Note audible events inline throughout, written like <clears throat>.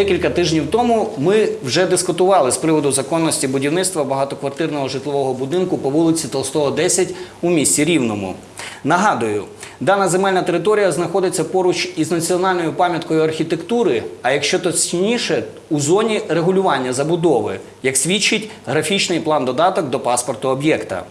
Декілька тижнів тому ми вже дискутували з приводу законності будівництва багатоквартирного житлового будинку по вулиці Толстого, 10 у місті Рівному. Нагадую, дана земельна територія знаходиться поруч із національною пам'яткою архітектури, а якщо точніше, у зоні регулювання забудови, як свідчить графічний план додаток до паспорту об'єкта.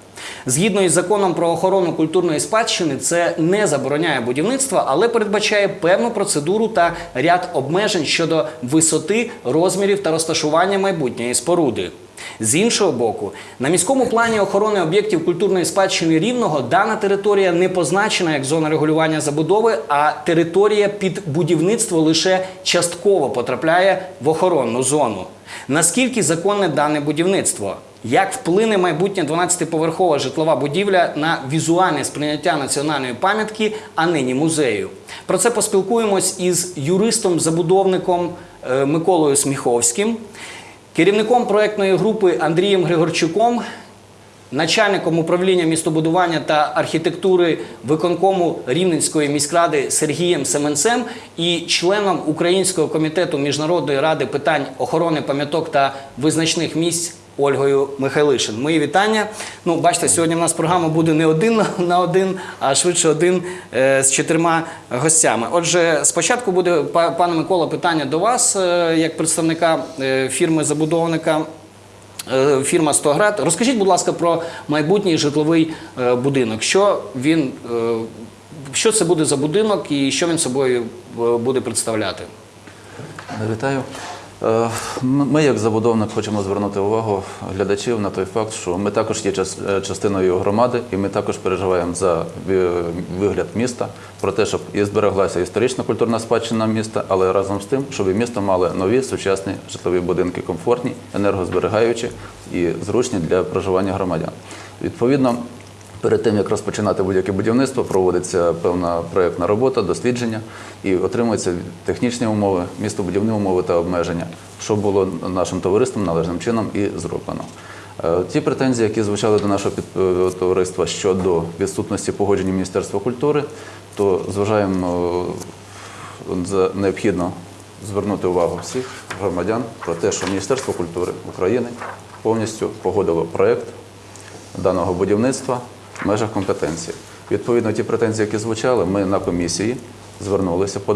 Згідно із законом про охорону культурної спадщини, це не забороняє будівництво, але передбачає певну процедуру та ряд обмежень щодо висоти, розмірів та розташування майбутньої споруди. З іншого боку, на міському плані охорони об'єктів культурної спадщини рівного дана територія не позначена як зона регулювання забудови, а територія під будівництво лише частково потрапляє в охоронну зону. Наскільки законне дане будівництво? Як вплине майбутня 12-поверхова житлова будівля на візуальне сприйняття національної пам'ятки, а нині музею? Про це поспілкуємось із юристом-забудовником е, Миколою Сміховським, керівником проєктної групи Андрієм Григорчуком, начальником управління містобудування та архітектури виконкому Рівненської міськради Сергієм Семенцем і членом Українського комітету Міжнародної ради питань охорони пам'яток та визначних місць. Ольгою Михайлишин. Мої вітання. Ну, бачите, сьогодні в нас програма буде не один <laughs> на- один, а швидше один е, з чотирма гостями. Отже, спочатку буде, пане Микола, питання до вас, е, як представника е, фірми-забудовника Фірма «Стоград». Розкажіть, будь ласка, про майбутній житловий будинок. Що він, що це буде за будинок і що він собою буде представляти? Вітаю. Е, Ми, як забудовник, хочемо звернути увагу глядачів на той факт, що ми також є е, частиною громади, і ми також переживаємо за вигляд міста, про те, щоб і збереглася історична культурна спадщина міста, але разом з тим, щоб і місто мало нові сучасні житлові будинки, комфортні, енергозберігаючі і зручні для проживання громадян. Відповідно, Перед тим як розпочинати будь-яке будівництво, проводиться певна проєктна робота, дослідження і отримуються технічні умови, містобудівні умови та обмеження, що було нашим товариством належним чином і зроблено. Е, Ті претензії, які звучали до нашого е, товариства щодо відсутності погодження Міністерства культури, то зважаємо е, за необхідно звернути увагу всіх громадян про те, що Міністерство культури України повністю погодило проєкт даного будівництва в межах компетенції. Відповідно, ті претензії, які звучали, ми на комісії звернулися, е,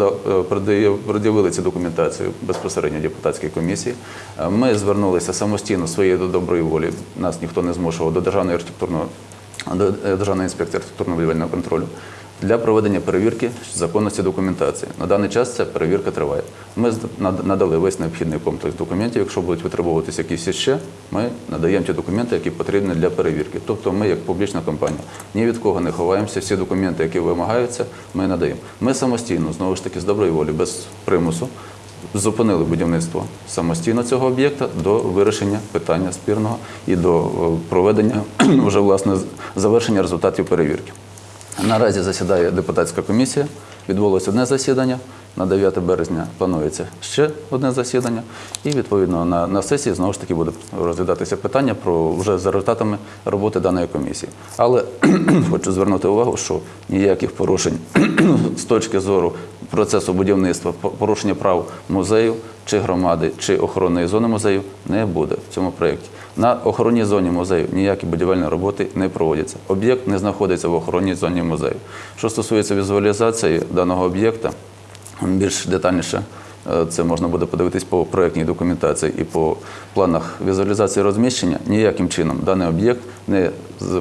пред'яв- пред'явили цю документацію безпосередньо депутатській комісії. Е, Ми звернулися самостійно своєї до доброї волі. Нас ніхто не змушував до державної архітектурної до е, Державної інспекції архітектурно-будівельного контролю для проведення перевірки законності документації. На даний час ця перевірка триває. Ми надали весь необхідний комплекс документів. Якщо будуть витребовуватися якісь ще, ми надаємо ті документи, які потрібні для перевірки. Тобто ми, як публічна компанія, ні від кого не ховаємося. Всі документи, які вимагаються, ми надаємо. Ми самостійно, знову ж таки, з доброї волі, без примусу. Зупинили будівництво самостійно цього об'єкта до вирішення питання спірного і до е, проведення <clears throat> вже власне завершення результатів перевірки. Наразі засідає депутатська комісія. Відбулося одне засідання. На 9 березня планується ще одне засідання, і відповідно на, на сесії знову ж таки буде розглядатися питання про вже за результатами роботи даної комісії. Але <clears throat> хочу звернути увагу, що ніяких порушень <clears throat> з точки зору процесу будівництва, порушення прав музею чи громади, чи охоронної зони музею не буде в цьому проєкті. На охоронній зоні музею ніякі будівельні роботи не проводяться. Об'єкт не знаходиться в охоронній зоні музею. Що стосується візуалізації даного об'єкта, більш детальніше е, це можна буде подивитись по проєктній документації і по планах візуалізації розміщення. Ніяким чином даний об'єкт не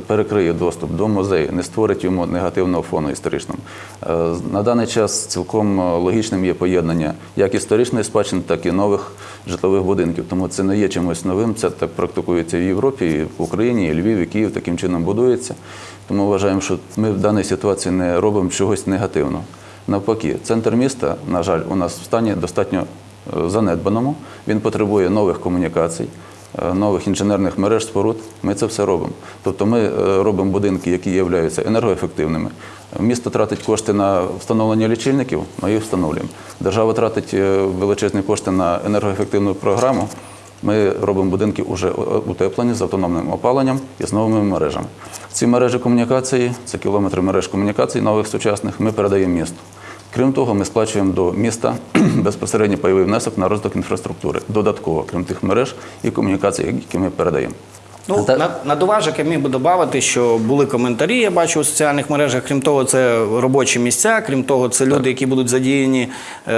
перекриє доступ до музею, не створить йому негативного фону історичного. Е, На даний час цілком е, логічним є поєднання як історичної спадщини, так і нових житлових будинків. Тому це не є чимось новим. Це так практикується в Європі, і в Україні, і Львів, і Київ таким чином будується. Тому вважаємо, що ми в даній ситуації не робимо чогось негативного. Навпаки, центр міста, на жаль, у нас в стані достатньо е, занедбаному. Він потребує нових комунікацій, е, нових інженерних мереж, споруд. Ми це все робимо. Тобто ми е, робимо будинки, які являються енергоефективними. Місто тратить кошти на встановлення лічильників, ми їх встановлюємо. Держава тратить величезні кошти на енергоефективну програму. Ми робимо будинки вже утеплені з автономним опаленням і з новими мережами. Ці мережі комунікації, це кілометри мереж комунікацій нових сучасних, ми передаємо місту. Крім того, ми сплачуємо до міста <clears throat> безпосередньо пайовий внесок на розвиток інфраструктури, додатково, крім тих мереж і комунікацій, які ми передаємо. Ну, Та- на, на доважок я міг би додати, що були коментарі, я бачу у соціальних мережах. Крім того, це робочі місця, крім того, це люди, які будуть задіяні е,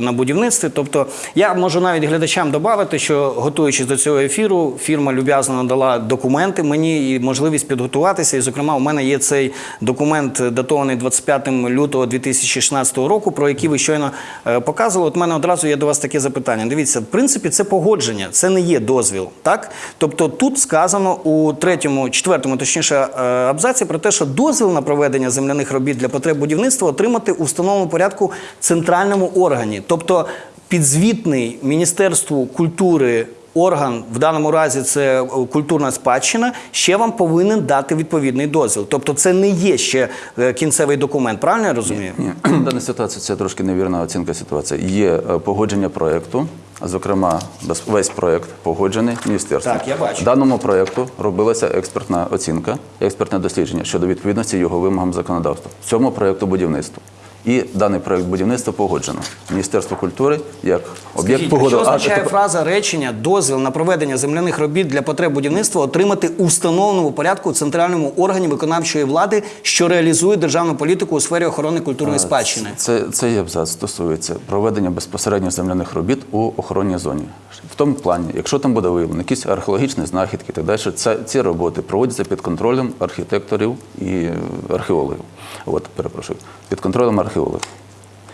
на будівництві. Тобто, я можу навіть глядачам додати, що готуючись до цього ефіру, фірма люб'язно надала документи мені і можливість підготуватися. І, зокрема, у мене є цей документ, датований 25 лютого 2016 року, про який ви щойно е, показували. От у мене одразу є до вас таке запитання. Дивіться, в принципі, це погодження, це не є дозвіл. Так? Тобто тут сказано у третьому, четвертому, точніше, е, абзаці про те, що дозвіл на проведення земляних робіт для потреб будівництва отримати у встановленому порядку центральному органі. Тобто підзвітний Міністерству культури. Орган в даному разі це е, культурна спадщина, ще вам повинен дати відповідний дозвіл. Тобто, це не є ще е, кінцевий документ. Правильно я розумію? Ні, <clears throat> в даній ситуації це трошки невірна оцінка ситуації. Є е, погодження проєкту, зокрема, весь проєкт погоджений міністерством. Так, я бачу. Даному проєкту робилася експертна оцінка, експертне дослідження щодо відповідності його вимогам законодавства. Цьому проєкту будівництва. І даний проєкт будівництва погоджено. Міністерство культури як об'єкт погодило. Що означає тепер- фраза речення дозвіл на проведення земляних робіт для потреб будівництва отримати у встановленому порядку у центральному органі виконавчої влади, що реалізує державну політику у сфері охорони культурної спадщини? Це, цей абзац стосується проведення безпосередньо земляних робіт у охоронній зоні. В тому плані, якщо там буде виявлено якісь археологічні знахідки так далі, це, ці роботи проводяться під контролем архітекторів і археологів. От, перепрошую, під контролем археологів.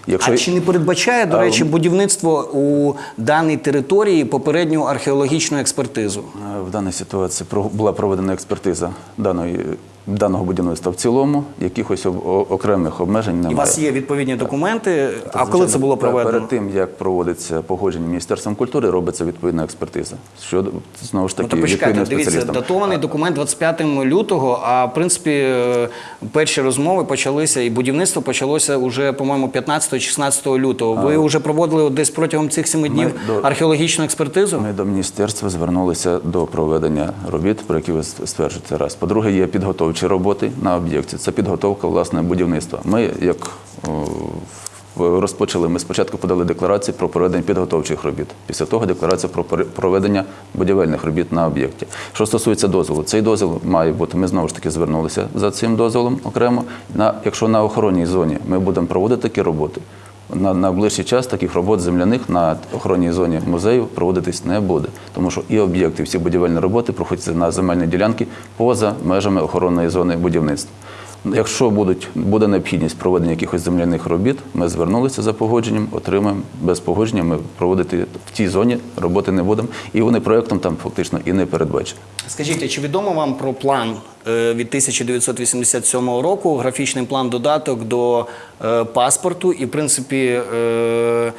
Якщо... А чи не передбачає, до речі, будівництво у даній території попередню археологічну експертизу? В даній ситуації була проведена експертиза даної, даного будівництва в цілому, якихось окремих обмежень І у вас є відповідні документи. А коли це було проведено? Перед тим, як проводиться погодження Міністерством культури, робиться відповідна експертиза. Щодо, знову ж Ну, таки, то почекайте, дивіться, датований документ 25 лютого, а в принципі е, перші розмови почалися і будівництво почалося уже, по-моєму, 15-16 лютого. Ви вже проводили десь протягом цих семи днів до- археологічну експертизу? Ми до міністерства звернулися до проведення робіт, про які ви стверджуєте раз. По-друге, є підготовчі роботи на об'єкті. Це підготовка власне будівництва. Ми як розпочали, ми спочатку подали декларацію про проведення підготовчих робіт. Після того декларація про проведення будівельних робіт на об'єкті. Що стосується дозволу, цей дозвіл має бути. Ми знову ж таки звернулися за цим дозволом окремо. На якщо на охоронній зоні ми будемо проводити такі роботи. На, найближчий час таких робот земляних на охоронній зоні музею проводитись не буде, тому що і об'єкти, всі будівельні роботи проходяться на земельні ділянки поза межами охоронної зони будівництва. Якщо будуть, буде необхідність проведення якихось земляних робіт, ми звернулися за погодженням, отримаємо без погодження. Ми проводити в тій зоні роботи не будемо, і вони проектом там фактично і не передбачені. Скажіть, чи відомо вам про план е, від 1987 року, графічний план додаток до е, паспорту і, в принципі, е,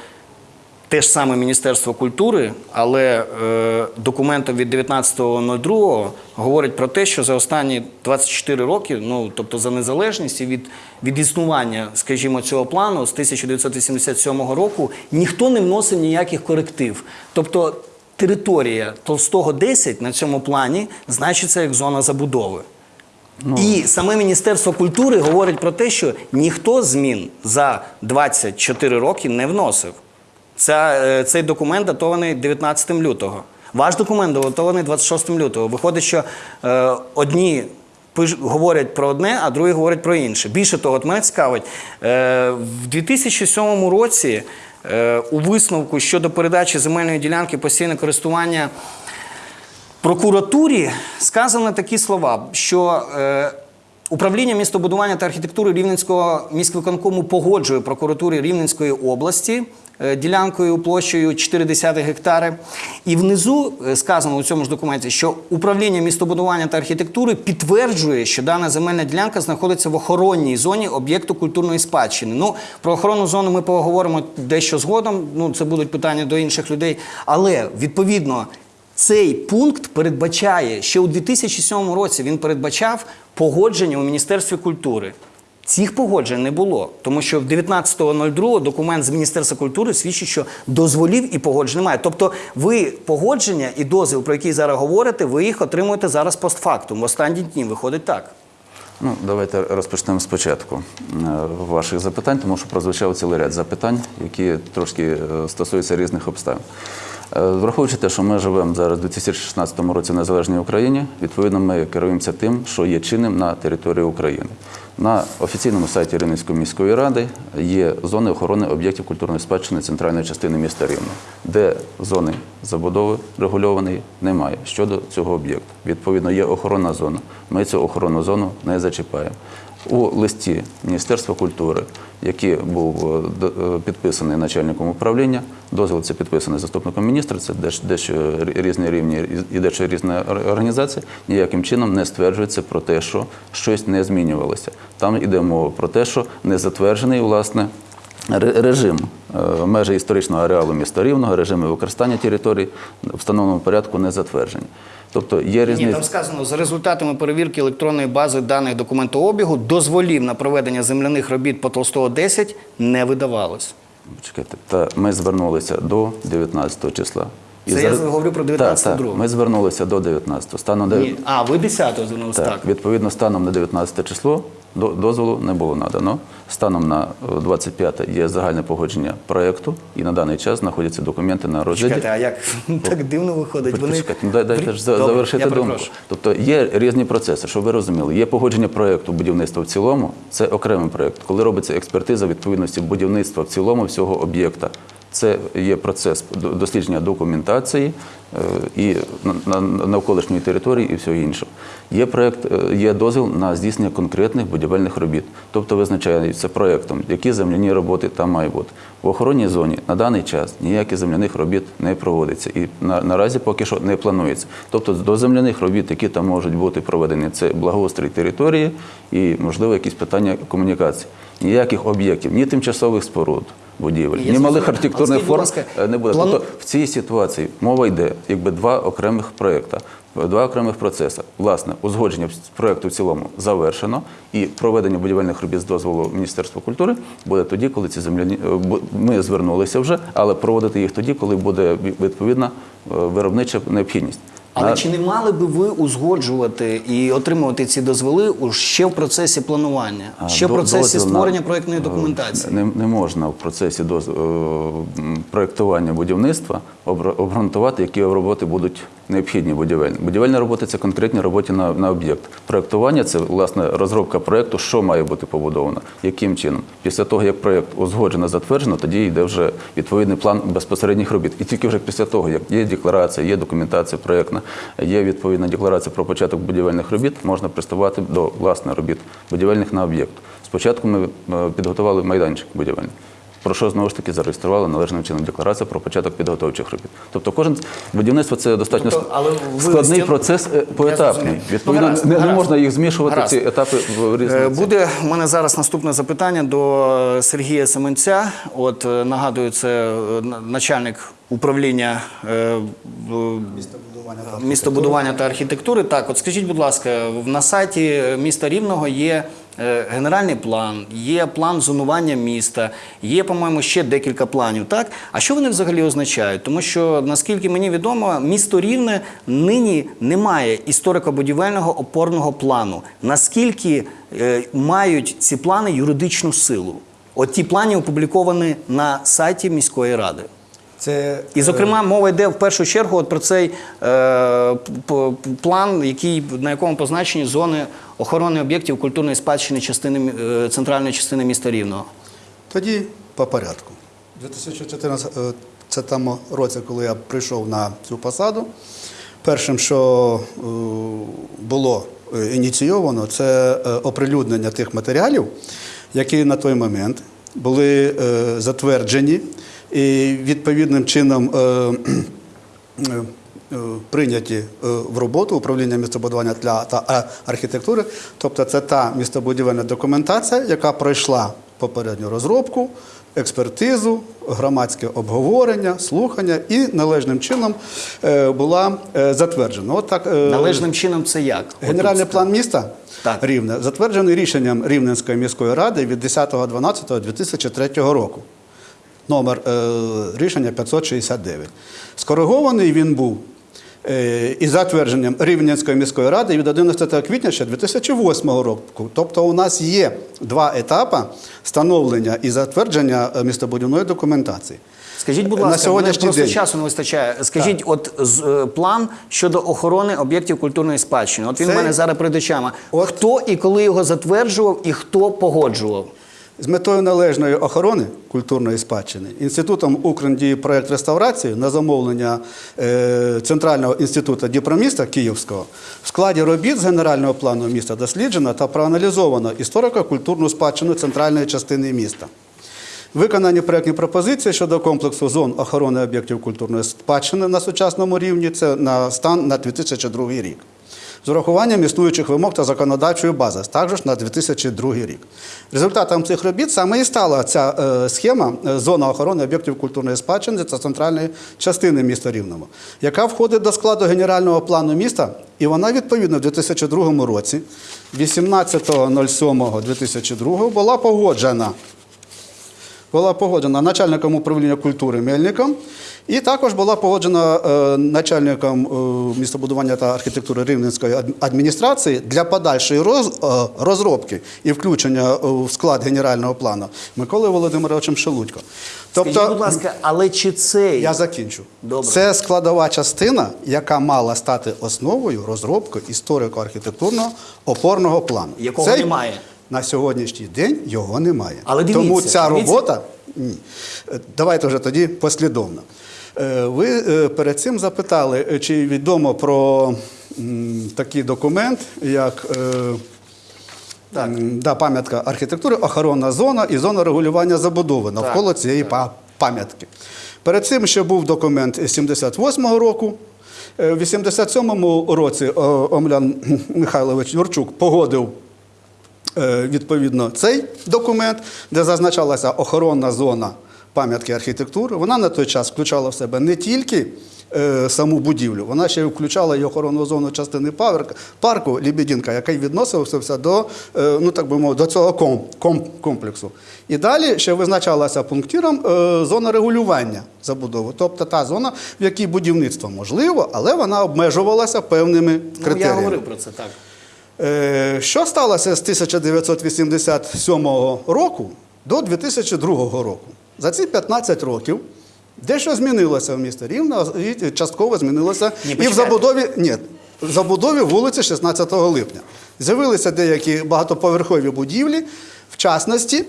те ж саме Міністерство культури, але е, документом від 19.02 говорить про те, що за останні 24 роки, ну тобто за незалежність і від, від існування, скажімо, цього плану з 1987 року, ніхто не вносив ніяких коректив. Тобто територія Толстого 10 на цьому плані значиться як зона забудови. І саме Міністерство культури говорить про те, що ніхто змін за 24 роки не вносив. Ця, е, цей документ датований 19 лютого. Ваш документ датований 26 лютого. Виходить, що е, одні говорять про одне, а другі говорять про інше. Більше того, от мене цікавить, е, в 2007 році е, у висновку щодо передачі земельної ділянки постійне користування прокуратурі сказано такі слова, що е, управління містобудування та архітектури Рівненського міськвиконкому погоджує прокуратурі Рівненської області ділянкою площею 0,4 гектари. І внизу е, сказано у цьому ж документі, що управління містобудування та архітектури підтверджує, що дана земельна ділянка знаходиться в охоронній зоні об'єкту культурної спадщини. Ну, про охоронну зону ми поговоримо дещо згодом. Ну, це будуть питання до інших людей. Але відповідно. Цей пункт передбачає, ще у 2007 році він передбачав погодження у Міністерстві культури. Цих погоджень не було, тому що в 19.02 документ з Міністерства культури свідчить, що дозволів і погоджень немає. Тобто ви погодження і дозвіл, про який зараз говорите, ви їх отримуєте зараз постфактум. В останні дні виходить так. Ну, давайте розпочнемо спочатку е, ваших запитань, тому що прозвучав цілий ряд запитань, які трошки е, стосуються різних обставин. Е, Враховуючи те, що ми живемо зараз у 2016 році в незалежній Україні, відповідно, ми керуємося тим, що є чинним на території України. На офіційному сайті Рівненської міської ради є зони охорони об'єктів культурної спадщини центральної частини міста Рівно, де зони забудови регульованої немає щодо цього об'єкту. Відповідно, є охоронна зона. Ми цю охоронну зону не зачіпаємо. У листі Міністерства культури, який був е, е, підписаний начальником управління, дозвіл це підписаний заступником міністра, це дещо, дещо рі- різні рівні і дещо різна організації. ніяким чином не стверджується про те, що щось не змінювалося. Там йде мова про те, що не затверджений власне режим е, межі історичного ареалу міста Рівного, режими використання територій в встановленому порядку не затверджені. Тобто є Ні, там сказано, за результатами перевірки електронної бази даних документообігу дозволів на проведення земляних робіт по Толстого 10 не видавалось. Чекайте, та ми звернулися до 19 числа. Це я говорю про 19 Так, так. Ми звернулися до 19-го. Станом Ні. А, ви 10-го звернулися, так, так. Відповідно, станом на 19 число до- дозволу не було надано. Станом на е, 25 є загальне погодження проєкту, і на даний час знаходяться документи на розгляді. Чекайте, а як <laughs> так дивно виходить? Вони... Почекайте, ну, дайте ж за- завершити думку. Тобто є різні процеси, щоб ви розуміли. Є погодження проєкту будівництва в цілому, це окремий проєкт. Коли робиться експертиза відповідності будівництва в цілому всього об'єкта, це є процес дослідження документації е, і на- на- навколишньої території і всього іншого. Є проєкт, е, є дозвіл на здійснення конкретних будівельних робіт. Тобто визначається проєктом, які земляні роботи там мають бути. В охоронній зоні на даний час ніяких земляних робіт не проводиться і на, наразі поки що не планується. Тобто до земляних робіт, які там можуть бути проведені, це благоустрій території і, можливо, якісь питання комунікації. Ніяких об'єктів, ні тимчасових споруд. Будівель, ні малих. Архітектурних форм ласка, е, не буде. Тобто в цій ситуації мова йде якби два окремих проекти, два окремих процеси. Власне, узгодження проекту в цілому завершено, і проведення будівельних робіт з дозволу Міністерства культури буде тоді, коли ці земляні е, ми звернулися вже, але проводити їх тоді, коли буде відповідна е, виробнича необхідність. Але а... чи не мали би ви узгоджувати і отримувати ці дозволи ще в процесі планування, А, ще в процесі створення на- проєктної е, документації? Не, не можна в процесі доз, е, проєктування будівництва обґрунтувати, які роботи будуть необхідні будівельні. Будівельні роботи це конкретні роботи на, на об'єкт. Проєктування це власне розробка проєкту, що має бути побудовано, яким чином. Після того, як проєкт узгоджено, затверджено, тоді йде вже відповідний план безпосередніх робіт. І тільки вже після того, як є декларація, є документація проєктна, є відповідна декларація про початок будівельних робіт, можна приступати до власне робіт будівельних на об'єкт. Спочатку ми е, підготували майданчик будівельний. Про що знову ж таки зареєстрували належним чином декларацію про початок підготовчих робіт. Тобто кожен будівництво це достатньо Тобто, але складний листі- процес е, поетапний. Відповідно, Ну, гаразд, не, не гаразд. можна їх змішувати Гаразд. ці етапи в різні. Е, Буде у мене зараз наступне запитання до е, Сергія Семенця. От нагадую, це начальник управління е, містобудування та архітектури. Так, от скажіть, будь ласка, на сайті міста Рівного є генеральний план, є план зонування міста, є, по-моєму, ще декілька планів. Так, а що вони взагалі означають? Тому що наскільки мені відомо, місто Рівне нині не має історико-будівельного опорного плану. Наскільки е, мають ці плани юридичну силу? От ті плани опубліковані на сайті міської ради. Це І, зокрема, мова йде в першу чергу от про цей е, план, який, на якому позначені зони охорони об'єктів культурної спадщини частини, е, центральної частини міста Рівного. тоді по порядку. У 2014 році, коли я прийшов на цю посаду, першим, що е, було е, ініційовано, це е, оприлюднення тих матеріалів, які на той момент були е, затверджені і відповідним чином. Е, Прийняті е, в роботу управління містобудування для та е, архітектури, тобто це та містобудівельна документація, яка пройшла попередню розробку, експертизу, громадське обговорення, слухання і належним чином була затверджена. От так, Належним чином це як? Генеральний план міста Так. Рівне затверджений рішенням Рівненської міської ради від 10.12.2003 року. Номер е, рішення 569. Скоригований він був і затвердженням Рівненської міської ради від 11 квітня ще 2008 року. Тобто у нас є два етапи становлення і затвердження е, містобудівної документації. Скажіть, будь ласка, сьогоднішній мене просто день. часу не вистачає. Скажіть, от з- е, план щодо охорони об'єктів культурної спадщини. От він Це- в мене зараз перед очами. От. Хто і коли його затверджував, і хто погоджував? З метою належної охорони культурної спадщини інститутом Укрн діє проект реставрації на замовлення е, Центрального інституту Діпроміста Київського в складі робіт з генерального плану міста досліджено та проаналізовано історико-культурну спадщину центральної частини міста. Виконані проектні пропозиції щодо комплексу зон охорони об'єктів культурної спадщини на сучасному рівні це на стан на 2002 рік. З урахуванням існуючих вимог та законодавчої бази, також на 2002 рік. Результатом цих робіт саме і стала ця е, схема е, зона охорони об'єктів культурної спадщини та центральної частини міста Рівного, яка входить до складу генерального плану міста, і вона відповідно в 2002 році, 18.07.2002 була погоджена була погоджена начальником управління культури Мельником, і також була погоджена е, начальником е, містобудування та архітектури Рівненської адміністрації для подальшої е, розробки і включення в склад генерального плану Миколою Володимировичем Шелудько. Скажіть, будь ласка, але чи Тобто Я закінчу. Добре. Це складова частина, яка мала стати основою розробки історико-архітектурного опорного плану. Якого Цей- немає? На сьогоднішній день його немає. Але дивіться, Тому ця дивіться. робота. Ні. Е, Давайте вже тоді послідовно. Е, Ви е, перед цим запитали, чи відомо про такий документ, як. Так. Да, пам'ятка архітектури, охоронна зона і зона регулювання забудови навколо цієї па- пам'ятки. Перед цим ще був документ 78-го року. В 87-му році Омлян Михайлович Юрчук погодив відповідно цей документ, де зазначалася охоронна зона пам'ятки архітектури. Вона на той час включала в себе не тільки е, саму будівлю, вона ще й включала і охоронну зону частини парку, Лібідінка, який відносився до, е, ну так би мовити, до цього ком, ком, комплексу. І далі ще визначалася пунктиром е, зона регулювання забудови, тобто та зона, в якій будівництво можливо, але вона обмежувалася певними ну, я говорив про це так. Е, Що сталося з 1987 року до 2002 року? За ці 15 років дещо змінилося в місті Рівно і частково змінилося Ні, і в забудові, ні, в забудові вулиці 16 липня. З'явилися деякі багатоповерхові будівлі, в частності,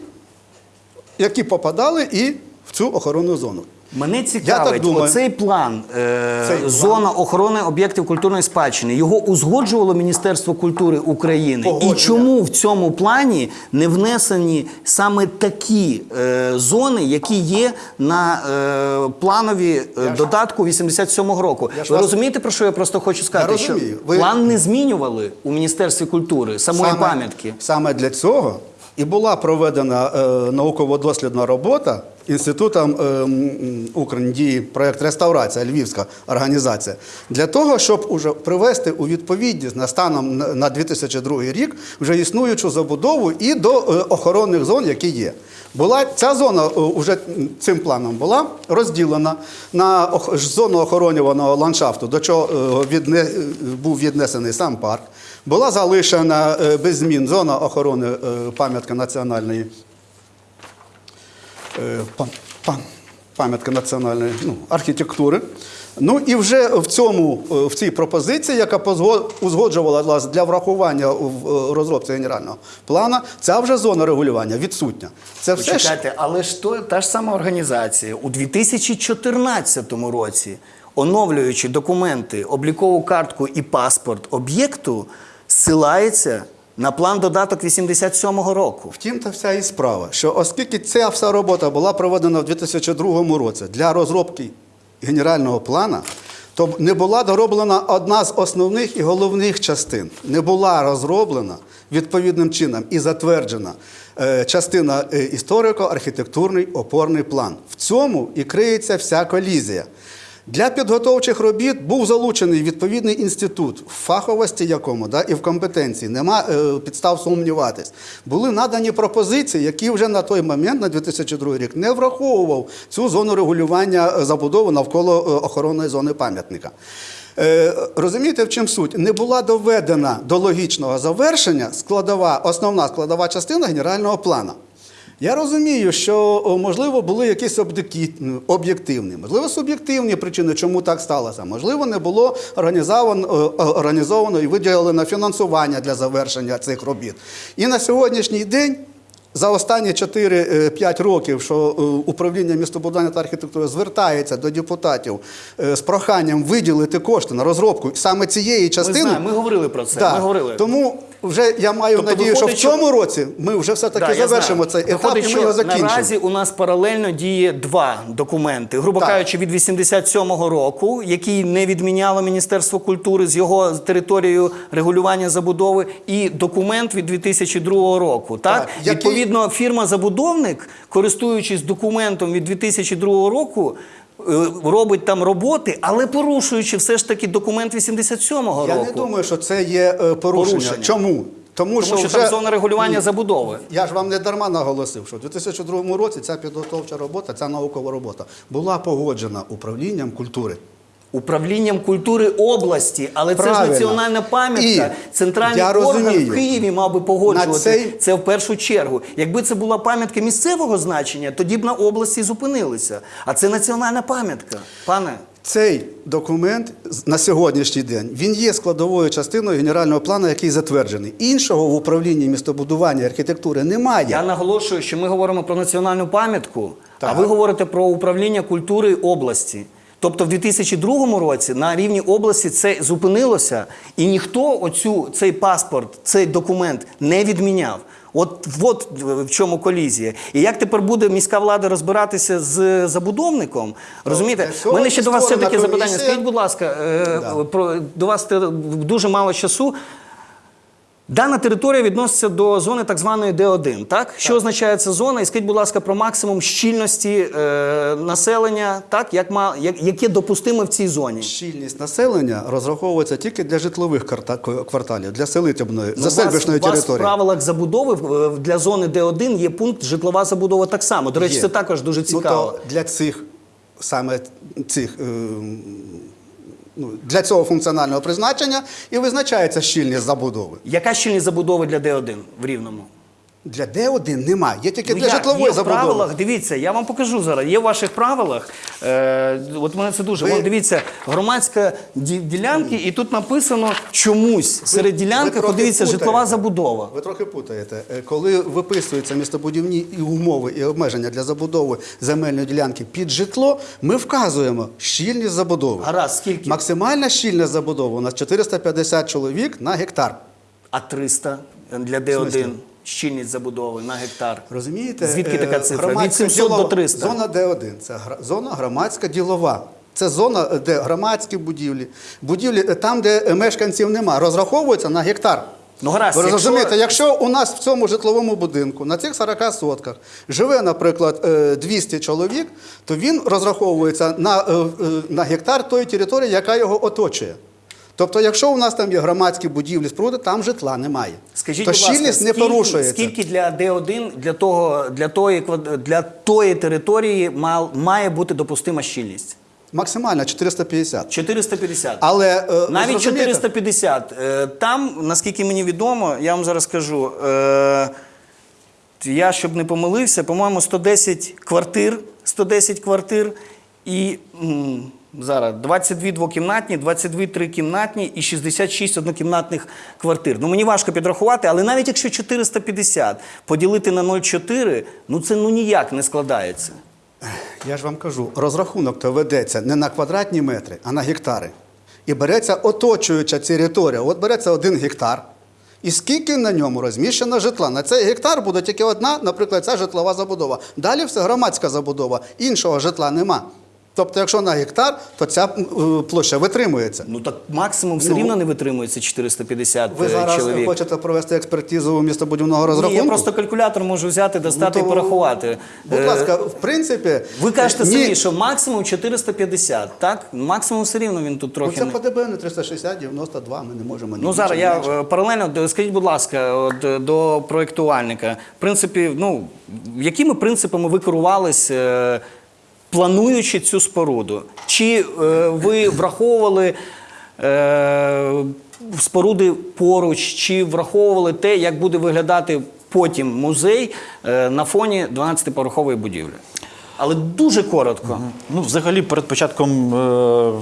які попадали і в цю охоронну зону. Мене цікавить, думаю. оцей план, е, Цей план. зона охорони об'єктів культурної спадщини, його узгоджувало Міністерство культури України. І чому в цьому плані не внесені саме такі е, зони, які є на е, планові е, додатку 87-го року? Я Ви розумієте, про що я просто хочу сказати? розумію. Що Ви- план не змінювали у Міністерстві культури, самої Саме- пам'ятки. Саме для цього і була проведена е, науково-дослідна робота інститутом е, проєкт реставрація, Львівська організація, для того, щоб уже привести у відповідність на станом на- на 2002 рік вже існуючу забудову і до е, охоронних зон, які є. Була ця зона е, уже цим планом була розділена на зону охоронюваного ландшафту, до чого відне, був віднесений сам парк. Була залишена е, без змін зона охорони е, пам'ятки національної е, пам- пам- пам'ятки національної ну, архітектури. Ну і вже в цьому в цій пропозиції, яка узгоджувалася для врахування в розробці генерального плану, ця вже зона регулювання відсутня. Це все ж але ж то, та ж сама організація у 2014 році, оновлюючи документи, облікову картку і паспорт об'єкту, ссилається на план додаток 87-го року. Втім, та вся і справа, що оскільки ця вся робота була проведена в 2002 році для розробки генерального плана, то не була дороблена одна з основних і головних частин. Не була розроблена відповідним чином і затверджена е, частина е, історико-архітектурний опорний план. В цьому і криється вся колізія. Для підготовчих робіт був залучений відповідний інститут, в фаховості якому да, і в компетенції нема е, підстав сумніватись. Були надані пропозиції, які вже на той момент, на 2002 рік, не враховував цю зону регулювання е, забудови навколо е, охоронної зони пам'ятника. Е, розумієте, в чим суть? Не була доведена до логічного завершення складова, основна складова частина генерального плану. Я розумію, що можливо були якісь об'єктивні, можливо, суб'єктивні причини, чому так сталося. Можливо, не було організовано, і виділено фінансування для завершення цих робіт. І на сьогоднішній день. За останні 4-5 років, що е, управління містобудування та архітектури звертається до депутатів е, з проханням виділити кошти на розробку саме цієї Ми частини. знаємо, ми говорили про це. Да. Ми говорили. Тому вже я маю Тобто надію, що в цьому році ми вже все-таки Да, завершимо цей етап Виходить, і ми його закінчимо. Наразі у нас паралельно діє два документи. Грубо Так. кажучи, від 87-го року, який не відміняло Міністерство культури з його територією регулювання забудови, і документ від 2002 року. Так, Так, який- відповідно, фірма-забудовник, користуючись документом від 2002 року. Е, Робить там роботи, але порушуючи все ж таки документ 87-го Я не думаю, що це є е, порушення. Порушення. Чому? Тому, Тому що вже... там зона регулювання Ні. забудови. Я ж вам не дарма наголосив, що в 2002 році ця підготовча робота, ця наукова робота була погоджена управлінням культури. Управлінням культури області, але це ж національна пам'ятка. Центральний я орган розумію. в Києві мав би погоджувати цей- це в першу чергу. Якби це була пам'ятка місцевого значення, тоді б на області зупинилися. А це національна пам'ятка, пане. Цей документ на сьогоднішній день він є складовою частиною генерального плану, який затверджений. Іншого в управлінні містобудування і архітектури немає. Я наголошую, що ми говоримо про національну пам'ятку, а ви говорите про управління культури області. Тобто в 2002 році на рівні області це зупинилося, і ніхто оцю, цей паспорт, цей документ не відміняв. От, от в чому колізія. І як тепер буде міська влада розбиратися з забудовником? Розумієте, У мене ще до вас все таки запитання. Скажіть, будь ласка, е, Да. про до вас дуже мало часу. Дана територія відноситься до зони так званої Д1. Так? Що означає ця зона? І скажіть, будь ласка, про максимум щільності е, населення, так? Як, ма, як, яке допустиме в цій зоні? Щільність населення розраховується тільки для житлових кварталів, для селитебної, Ну, вас- заселбищної у вас в правилах забудови в- для зони Д1 є пункт житлова забудова так само. До речі, Є. це також дуже Ну, цікаво. то для цих саме цих. е, Ну, для цього функціонального призначення і визначається щільність забудови. Яка щільність забудови для Д1 в Рівному? Для Д1 немає, є тільки Ну, для як? житлової є в правилах, дивіться, я вам покажу зараз. Є в ваших правилах. Е, от мене це дуже. Ви- Вон, дивіться, громадська ді- ділянки, і тут написано чомусь серед ділянки, путаєте. житлова забудова. Ви трохи путаєте. Е, Коли виписуються містобудівні і умови і обмеження для забудови земельної ділянки під житло, ми вказуємо щільність забудови. Гаразд, скільки? Максимальна щільність забудови у нас 450 чоловік на гектар. А 300 для смислі? Д1 щільність забудови на гектар. Розумієте? Звідки така Е, цифра? Від громадська 700 до ділова- 300. Зона Д1 це зона громадська ділова. Це зона, де громадські будівлі, будівлі е, там, де е, мешканців нема, розраховуються на гектар. Ну, гаразд, Ви розумієте, якщо у нас в цьому житловому будинку на цих 40 сотках живе, наприклад, е, 200 чоловік, то він розраховується на, е, е, на гектар тої території, яка його оточує. Тобто, якщо у нас там є громадські будівлі, споруди, там житла немає. Скажіть, то будь ласка, не скільки, порушується. скільки для Д1 для того для тої для тої території мал- має бути допустима щільність? Максимально 450. 450. Але е, Навіть 450. Е, Там, наскільки мені відомо, я вам зараз скажу. е, Я, щоб не помилився, по-моєму, 110 квартир, 110 квартир і м, зараз 22 двокімнатні, 22 трикімнатні і 66 однокімнатних квартир. Ну мені важко підрахувати, але навіть якщо 450 поділити на 0,4, ну це ну ніяк не складається. Я ж вам кажу, розрахунок то ведеться не на квадратні метри, а на гектари. І береться оточуюча територія. От береться один гектар. І скільки на ньому розміщено житла? На цей гектар буде тільки одна, наприклад, ця житлова забудова. Далі все громадська забудова. Іншого житла нема. Тобто, якщо на гектар, то ця е, площа витримується. Ну так максимум все Ну, рівно не витримується 450 Ви е, зараз чоловік. хочете провести експертизу містобудівного розрахунку? Ні, я просто калькулятор можу взяти, достати Ну, і порахувати. Будь Е, ласка, в принципі. Ви кажете ні, самі, що максимум 450, так? Максимум все рівно він тут трохи. Ну, трохи. це не- 360, 92, ми не можемо. ні Ну зараз я менше. паралельно скажіть, будь ласка, от, до проєктувальника. В принципі, ну якими принципами ви керувались, плануючи цю споруду? Чи е, ви враховували е, споруди поруч, чи враховували те, як буде виглядати потім музей е, на фоні 12-поверхової будівлі? Але дуже коротко. Ну, взагалі, перед початком е,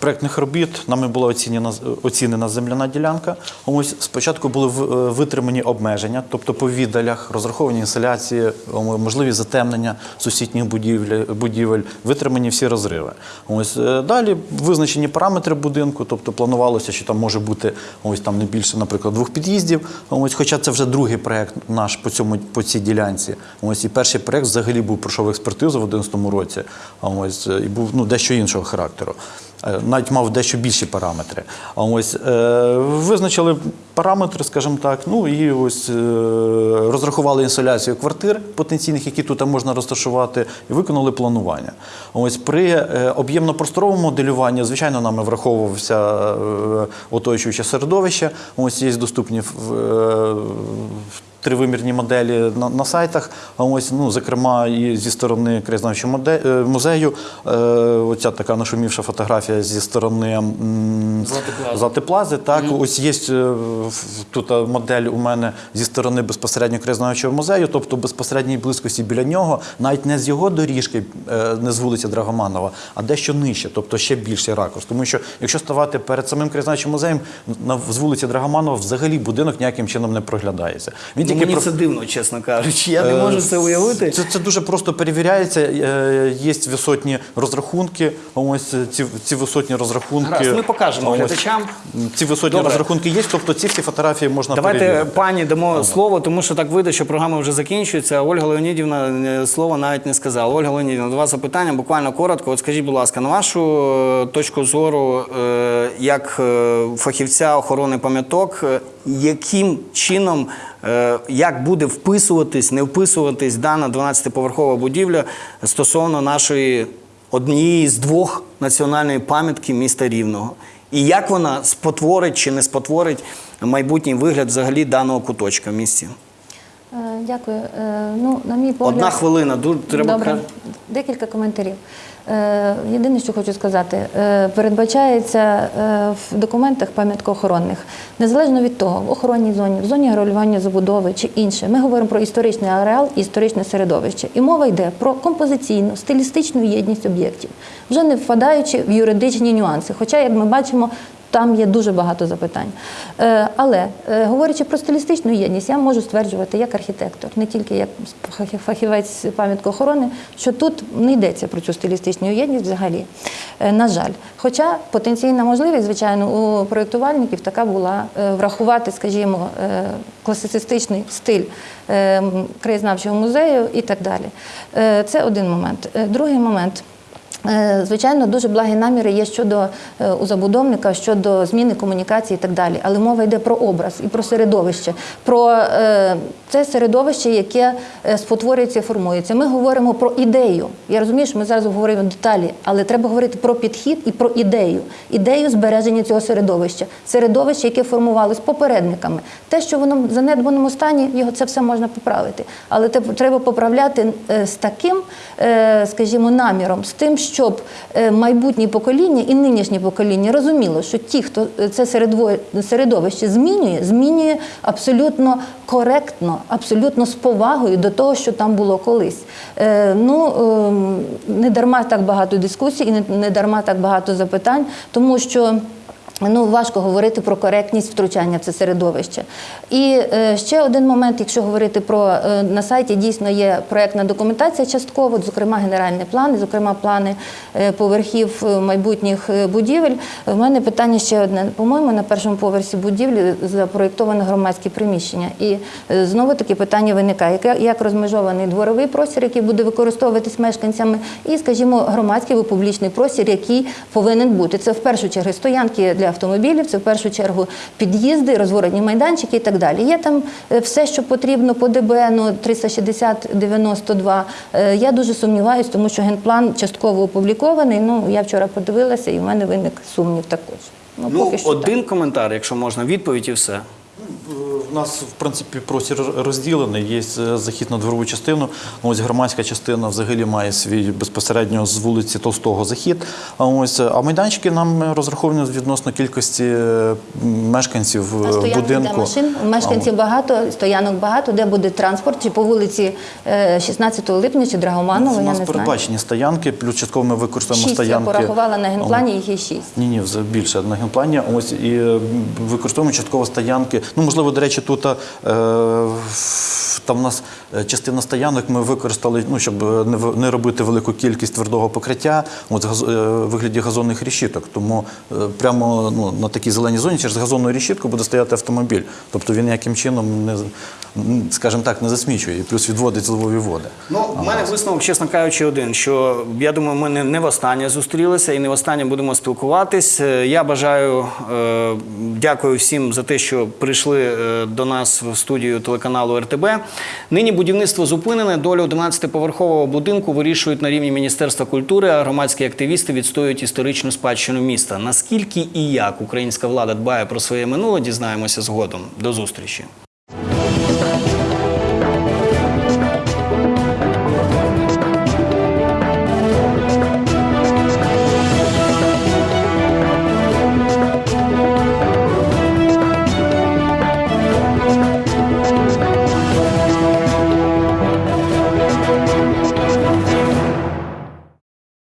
проектних робіт нами була оцінена, оцінена земляна ділянка. Ось спочатку були е, витримані обмеження, тобто по віддалях, розраховані інсталяції, о, можливі затемнення сусідніх будівель, будівель, витримані всі розриви. Ось е, далі визначені параметри будинку, тобто планувалося, що там може бути ось там не більше, наприклад, двох під'їздів. Ось, хоча це вже другий проект наш по цьому по цій ділянці. Ось і перший проект взагалі був пройшов експертизу в 2011 році. Ось е, і був ну дещо іншого характеру. Е, Навіть мав дещо більші параметри. А ось е, визначили параметри, скажімо так. Ну і ось е, розрахували інсоляцію квартир потенційних, які тут можна розташувати, і виконали планування. Ось при об'ємно-просторовому моделюванні, звичайно, нами враховувався оточуюче середовище. Ось є доступні в- тривимірні моделі на, на сайтах. Ось, ну, зокрема, і зі сторони краєзнавчого е, музею. Е, оця така нашумівша фотографія зі сторони м, Златиплази. Так, ось є е, тут е, модель у мене зі сторони безпосередньо краєзнавчого музею, тобто безпосередній близькості біля нього, навіть не з його доріжки, не з вулиці Драгоманова, а дещо нижче, тобто ще більший ракурс. Тому що якщо ставати перед самим краєзнавчим музеєм, на з вулиці Драгоманова взагалі будинок ніяким чином не проглядається. Він мені про- це дивно, чесно кажучи. Я не Е, можу це уявити. Це, це дуже просто перевіряється. Е, Є висотні розрахунки. Ось ці, ці висотні розрахунки. Гаразд, ми покажемо Ось, глядачам. Ці висотні Добре. розрахунки є, тобто ці всі фотографії можна Давайте перевірити. пані дамо слово, тому що так вийде, що програма вже закінчується. а Ольга Леонідівна е, слова навіть не сказала. Ольга Леонідівна, до вас запитання буквально коротко. От скажіть, будь ласка, на вашу точку зору, як фахівця охорони пам'яток, яким чином, як буде вписуватись, не вписуватись дана 12-поверхова будівля стосовно нашої однієї з двох національної пам'ятки міста Рівного? І як вона спотворить чи не спотворить майбутній вигляд взагалі даного куточка в місті? Е, Дякую. Е, Ну, на мій погляд, Одна хвилина, ду- треба Добре. ка- Декілька коментарів. Е, Єдине, що хочу сказати, е, передбачається е, в документах пам'яткоохоронних, незалежно від того, в охоронній зоні, в зоні регулювання забудови чи інше, ми говоримо про історичний ареал і історичне середовище. І мова йде про композиційну, стилістичну єдність об'єктів, вже не впадаючи в юридичні нюанси. Хоча, як ми бачимо, там є дуже багато запитань. Е, Але е, говорячи про стилістичну єдність, я можу стверджувати як архітектор, не тільки як фахі- фахівець пам'яткоохорони, що тут не йдеться про цю стилістичну єдність взагалі. Е, На жаль. Хоча потенційна можливість, звичайно, у проєктувальників така була врахувати, скажімо, класицистичний стиль краєзнавчого музею і так далі. Це один момент. Другий момент. Е, Звичайно, дуже благі наміри є щодо е, у забудовника, щодо зміни комунікації і так далі. Але мова йде про образ і про середовище, про е, це середовище, яке спотворюється і формується. Ми говоримо про ідею. Я розумію, що ми зараз говоримо деталі, але треба говорити про підхід і про ідею. Ідею збереження цього середовища. Середовище, яке формувалось попередниками. Те, що воно в занедбаному стані, його це все можна поправити. Але треба поправляти з таким, скажімо, наміром, з тим, щоб майбутні покоління і нинішнє покоління розуміло, що ті, хто е, це середовище змінює, змінює абсолютно коректно, абсолютно з повагою до того, що там було колись. Е, Ну ем, не дарма так багато дискусій і не дарма так багато запитань, тому що. Ну, важко говорити про коректність втручання в це середовище. І е, ще один момент, якщо говорити про е, на сайті, дійсно є проектна документація частково, зокрема генеральні плани, зокрема плани е, поверхів е, майбутніх е, будівель. В мене питання ще одне. По-моєму, на першому поверсі будівлі запроєктовано громадські приміщення. І е, знову таки питання виникає, яке- як розмежований дворовий простір, який буде використовуватись мешканцями, і, скажімо, громадський або публічний простір, який повинен бути. Це в першу чергу стоянки для автомобілів, це в першу чергу під'їзди, розворотні майданчики і так далі. Є там е, все, що потрібно по ДБНу 360-92. Е, Я дуже сумніваюся, тому що генплан частково опублікований. Ну, я вчора подивилася, і в мене виник сумнів також. Ну, поки що так. один коментар, якщо можна, відповідь і все. У нас, в принципі, простір розділений. Є е, захід на дворову частину. Ось громадська частина взагалі має свій безпосередньо з вулиці Толстого захід. А ось а майданчики нам розраховані відносно кількості е, мешканців А е, стоянок де будинку. машин? Мешканців багато, стоянок багато, де буде транспорт, чи по вулиці е, 16 липня, чи Драгоманова, У я нас не знаю. передбачені стоянки, плюс частково ми використовуємо Шість я стоянки. порахувала на генплані, їх є шість. Ні, ні, більше на генплані. Ось і е, використовуємо частково стоянки. Ну, можливо, до речі, тут е, там у нас е, частина стоянок ми використали, ну, щоб е, не, не робити велику кількість твердого покриття, от газ, е, вигляді газонних рішіток. Тому е, прямо ну, на такій зеленій зоні через газонну рішітку буде стояти автомобіль. Тобто він ніяким чином не, скажімо так, не засмічує і плюс відводить зливові води. Ну, в мене висновок, чесно кажучи, один, що я думаю, ми не, не востаннє зустрілися і не востаннє будемо спілкуватись. Я бажаю, е, дякую всім за те, що прийшли е, до нас в студію телеканалу РТБ. Нині будівництво зупинене. Долю 11-поверхового будинку вирішують на рівні Міністерства культури, а громадські активісти відстоюють історичну спадщину міста. Наскільки і як українська влада дбає про своє минуле, дізнаємося згодом. До зустрічі.